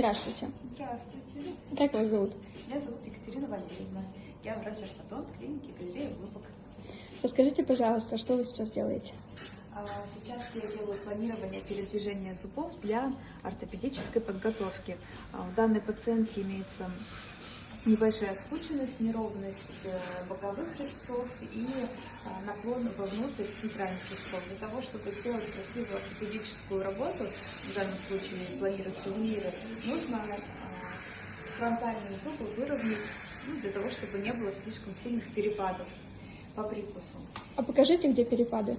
Здравствуйте. Здравствуйте. Как вас зовут? Меня зовут Екатерина Валерьевна. Я врач-ортодонт клиники галерея Улыбок. Расскажите, пожалуйста, что вы сейчас делаете? А, Сейчас я делаю планирование передвижения зубов для ортопедической подготовки. А, У данной пациентки имеется небольшая скученность, неровность э, боковых резцов и а, наклон вовнутрь центральных резцов. Для того, чтобы сделать красивую ортопедическую работу, в данном случае планируется виниры, нужно а, фронтальные зубы выровнять ну, для того, чтобы не было слишком сильных перепадов по прикусу. А покажите, где перепады.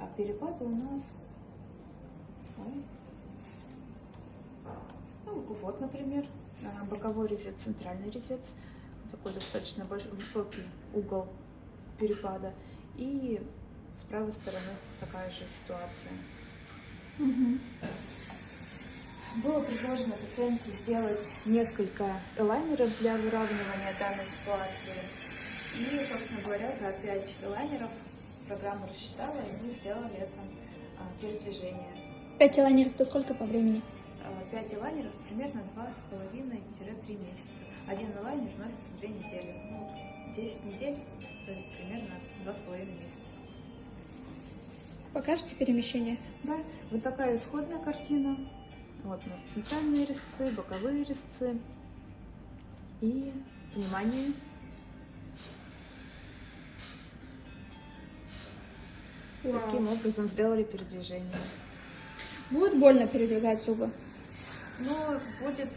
А перепады у нас... Ой. Ну, вот, например, боковой резец, центральный резец. Такой достаточно большой, высокий угол перепада. И с правой стороны такая же ситуация. Было предложено пациентке сделать несколько элайнеров для выравнивания данной ситуации. И, собственно говоря, за 5 элайнеров программа рассчитала, и мы сделали это а, передвижение. Пять лайнеров, это сколько по времени? 5 элайнеров примерно 2,5-3 месяца. Один элайнер носится 2 недели. Ну, 10 недель это примерно 2,5 месяца. Покажете перемещение? Да, вот такая исходная картина. Вот у нас центральные резцы, боковые резцы. И, внимание, таким образом сделали передвижение. Будет больно передвигать зубы? Ну, будет,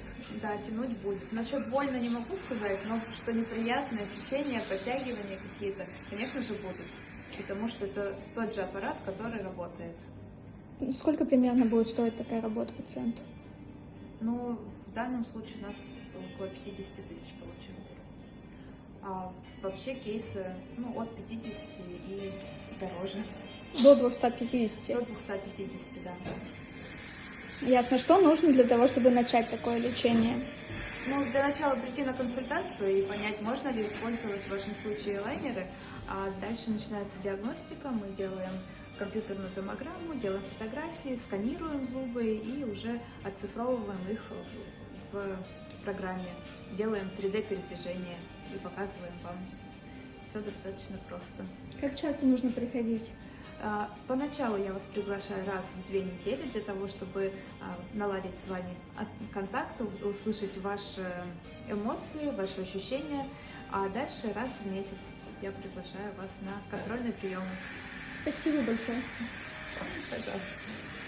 да, тянуть будет. Насчет больно не могу сказать, но что неприятные ощущения, подтягивания какие-то, конечно же, будут. Потому что это тот же аппарат, который работает. Сколько примерно будет стоить такая работа пациенту? Ну, в данном случае у нас около 50 тысяч получилось. А вообще кейсы, ну, от 50 и дороже. До 250. До 250, да. Ясно. Что нужно для того, чтобы начать такое лечение? Ну, для начала прийти на консультацию и понять, можно ли использовать в вашем случае лайнеры, а дальше начинается диагностика, мы делаем компьютерную томограмму, делаем фотографии, сканируем зубы и уже оцифровываем их в, программе, делаем 3D-передвижение и показываем вам. Все достаточно просто. Как часто нужно приходить? А, Поначалу я вас приглашаю раз в две недели для того, чтобы а, наладить с вами контакт, услышать ваши эмоции, ваши ощущения, а дальше раз в месяц я приглашаю вас на контрольные приемы. Спасибо большое. Пожалуйста.